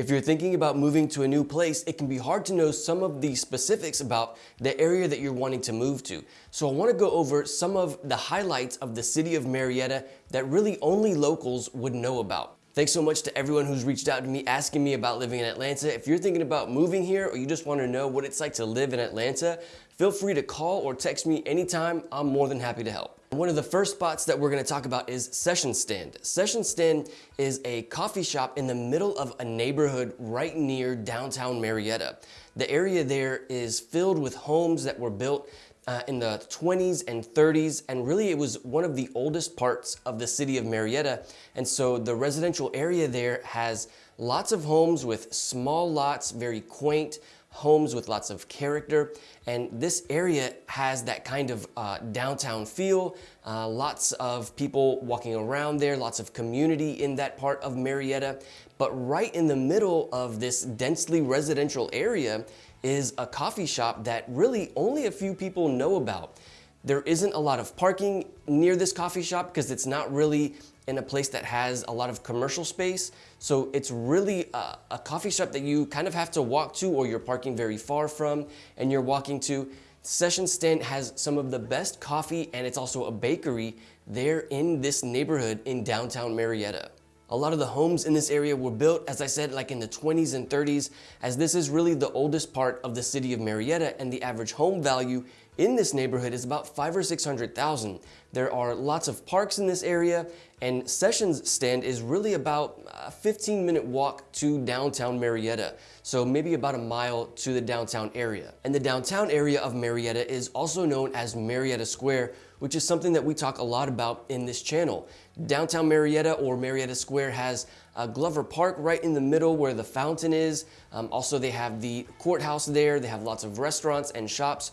If you're thinking about moving to a new place, it can be hard to know some of the specifics about the area that you're wanting to move to. So I wanna go over some of the highlights of the city of Marietta that really only locals would know about. Thanks so much to everyone who's reached out to me asking me about living in Atlanta. If you're thinking about moving here or you just wanna know what it's like to live in Atlanta, feel free to call or text me anytime. I'm more than happy to help. One of the first spots that we're gonna talk about is Session Stand. Session Stand is a coffee shop in the middle of a neighborhood right near downtown Marietta. The area there is filled with homes that were built uh, in the 20s and 30s, and really it was one of the oldest parts of the city of Marietta. And so the residential area there has lots of homes with small lots, very quaint, homes with lots of character. And this area has that kind of uh, downtown feel, uh, lots of people walking around there, lots of community in that part of Marietta. But right in the middle of this densely residential area is a coffee shop that really only a few people know about. There isn't a lot of parking near this coffee shop because it's not really in a place that has a lot of commercial space. So it's really a, a, coffee shop that you kind of have to walk to or you're parking very far from and you're walking to. Session Stand has some of the best coffee and it's also a bakery there in this neighborhood in downtown Marietta. A lot of the homes in this area were built, as I said, like in the 20s and 30s, as this is really the oldest part of the city of Marietta and the average home value in this neighborhood is about five or 600,000. There are lots of parks in this area and Sessions Stand is really about a 15 minute walk to downtown Marietta. So maybe about a mile to the downtown area. And the downtown area of Marietta is also known as Marietta Square, which is something that we talk a lot about in this channel. Downtown Marietta or Marietta Square has uh, Glover Park right in the middle where the fountain is. Um, also, they have the courthouse there. They have lots of restaurants and shops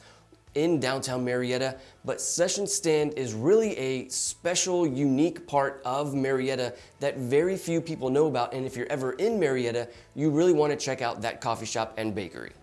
in downtown Marietta, but Session Stand is really a special, unique part of Marietta that very few people know about. And if you're ever in Marietta, you really want to check out that coffee shop and bakery.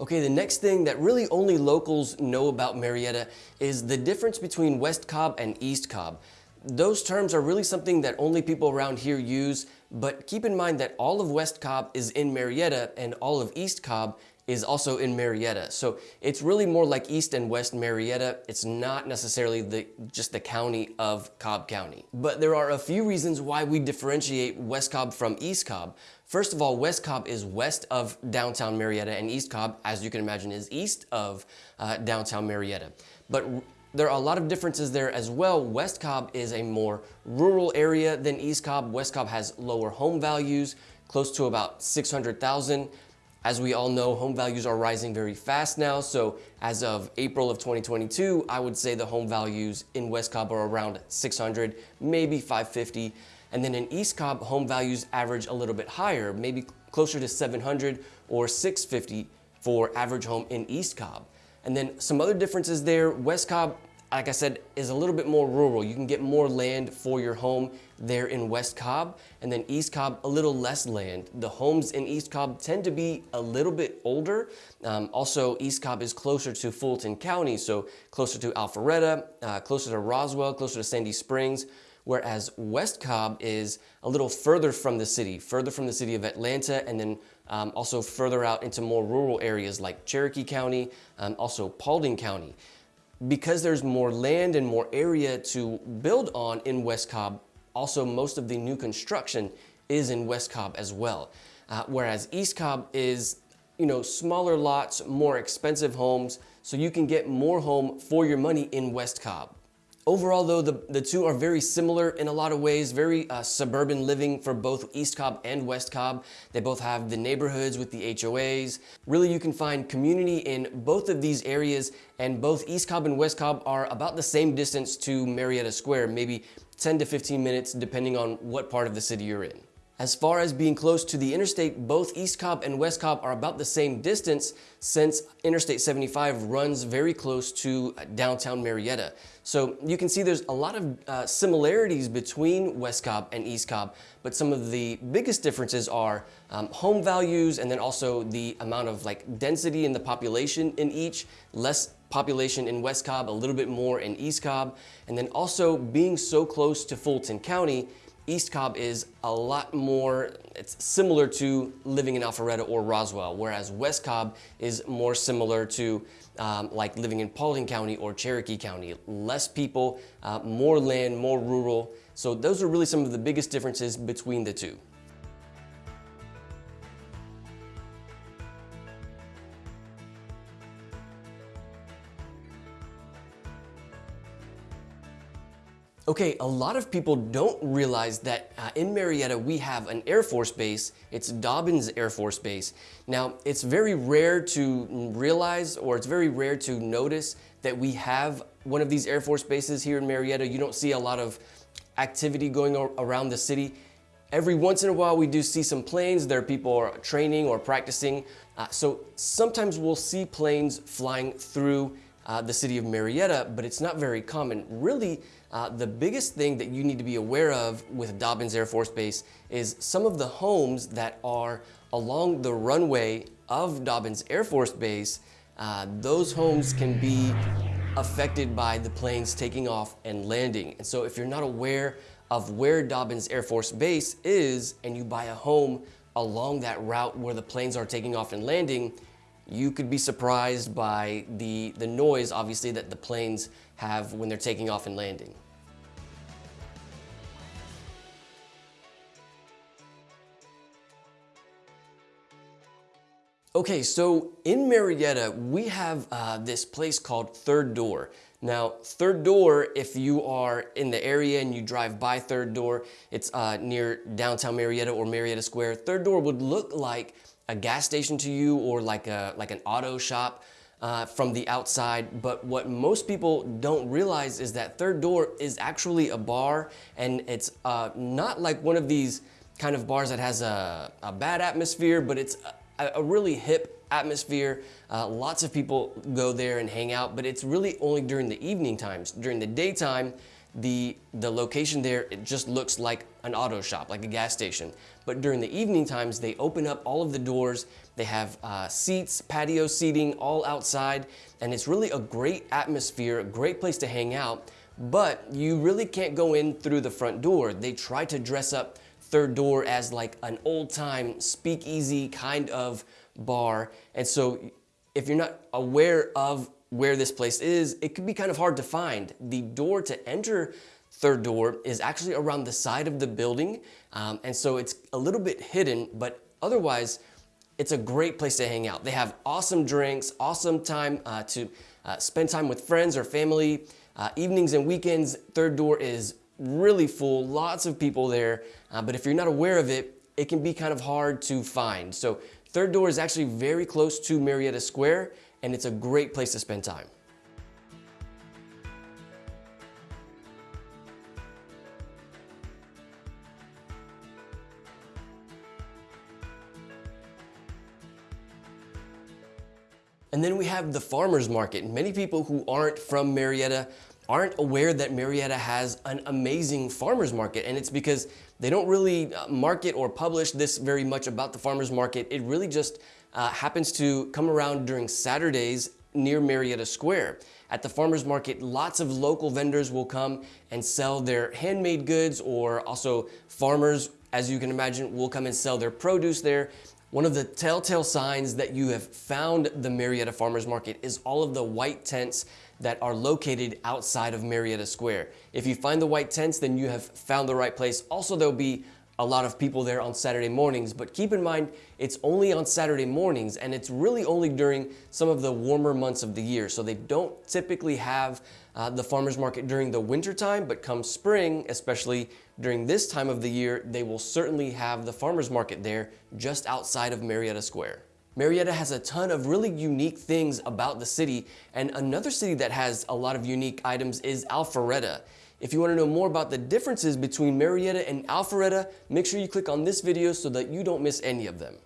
Okay, the next thing that really only locals know about Marietta is the difference between West Cobb and East Cobb. Those terms are really something that only people around here use, but keep in mind that all of West Cobb is in Marietta and all of East Cobb is also in Marietta. So it's really more like East and West Marietta. It's not necessarily the just the county of Cobb County. But there are a few reasons why we differentiate West Cobb from East Cobb. First of all, West Cobb is west of downtown Marietta and East Cobb, as you can imagine, is east of uh, downtown Marietta. But there are a lot of differences there as well. West Cobb is a more rural area than East Cobb. West Cobb has lower home values, close to about 600,000. As we all know, home values are rising very fast now. So as of April of 2022, I would say the home values in West Cobb are around 600, maybe 550. And then in East Cobb, home values average a little bit higher, maybe closer to 700 or 650 for average home in East Cobb. And then some other differences there, West Cobb like I said, is a little bit more rural. You can get more land for your home there in West Cobb, and then East Cobb, a little less land. The homes in East Cobb tend to be a little bit older. Um, also, East Cobb is closer to Fulton County, so closer to Alpharetta, uh, closer to Roswell, closer to Sandy Springs, whereas West Cobb is a little further from the city, further from the city of Atlanta, and then um, also further out into more rural areas like Cherokee County, um, also Paulding County because there's more land and more area to build on in West Cobb, also most of the new construction is in West Cobb as well. Uh, whereas East Cobb is, you know, smaller lots, more expensive homes, so you can get more home for your money in West Cobb. Overall though, the, the two are very similar in a lot of ways, very uh, suburban living for both East Cobb and West Cobb. They both have the neighborhoods with the HOAs. Really, you can find community in both of these areas and both East Cobb and West Cobb are about the same distance to Marietta Square, maybe 10 to 15 minutes depending on what part of the city you're in. As far as being close to the interstate, both East Cobb and West Cobb are about the same distance since Interstate 75 runs very close to downtown Marietta. So you can see there's a lot of uh, similarities between West Cobb and East Cobb, but some of the biggest differences are um, home values and then also the amount of like density in the population in each, less population in West Cobb, a little bit more in East Cobb, and then also being so close to Fulton County, East Cobb is a lot more, it's similar to living in Alpharetta or Roswell, whereas West Cobb is more similar to um, like living in Paulding County or Cherokee County. Less people, uh, more land, more rural. So those are really some of the biggest differences between the two. Okay, a lot of people don't realize that uh, in Marietta we have an Air Force base. It's Dobbins Air Force Base. Now, it's very rare to realize or it's very rare to notice that we have one of these Air Force bases here in Marietta. You don't see a lot of activity going around the city. Every once in a while we do see some planes. There are people are training or practicing. Uh, so sometimes we'll see planes flying through uh, the city of Marietta, but it's not very common. Really, uh, the biggest thing that you need to be aware of with Dobbins Air Force Base is some of the homes that are along the runway of Dobbins Air Force Base, uh, those homes can be affected by the planes taking off and landing. And so if you're not aware of where Dobbins Air Force Base is and you buy a home along that route where the planes are taking off and landing, you could be surprised by the, the noise, obviously, that the planes have when they're taking off and landing. Okay, so in Marietta, we have uh, this place called Third Door. Now, Third Door, if you are in the area and you drive by Third Door, it's uh, near downtown Marietta or Marietta Square. Third Door would look like a gas station to you or like, a, like an auto shop uh, from the outside. But what most people don't realize is that Third Door is actually a bar and it's uh, not like one of these kind of bars that has a, a bad atmosphere, but it's a, really hip atmosphere. Uh, lots of people go there and hang out, but it's really only during the evening times. During the daytime, the, the location there, it just looks like an auto shop, like a gas station. But during the evening times, they open up all of the doors. They have uh, seats, patio seating, all outside. And it's really a great atmosphere, a great place to hang out. But you really can't go in through the front door. They try to dress up third door as like an old time speakeasy kind of bar. And so if you're not aware of where this place is, it could be kind of hard to find. The door to enter third door is actually around the side of the building. Um, and so it's a little bit hidden, but otherwise it's a great place to hang out. They have awesome drinks, awesome time uh, to uh, spend time with friends or family. Uh, evenings and weekends, third door is really full, lots of people there. Uh, but if you're not aware of it, it can be kind of hard to find. So Third Door is actually very close to Marietta Square and it's a great place to spend time. And then we have the farmer's market. Many people who aren't from Marietta aren't aware that Marietta has an amazing farmer's market and it's because they don't really uh, market or publish this very much about the farmer's market. It really just uh, happens to come around during Saturdays near Marietta Square. At the farmer's market, lots of local vendors will come and sell their handmade goods or also farmers, as you can imagine, will come and sell their produce there. One of the telltale signs that you have found the Marietta Farmers Market is all of the white tents that are located outside of Marietta Square. If you find the white tents, then you have found the right place. Also, there'll be a lot of people there on Saturday mornings, but keep in mind, it's only on Saturday mornings and it's really only during some of the warmer months of the year. So they don't typically have uh, the farmer's market during the winter time, but come spring, especially during this time of the year, they will certainly have the farmer's market there just outside of Marietta Square. Marietta has a ton of really unique things about the city, and another city that has a lot of unique items is Alpharetta. If you want to know more about the differences between Marietta and Alpharetta, make sure you click on this video so that you don't miss any of them.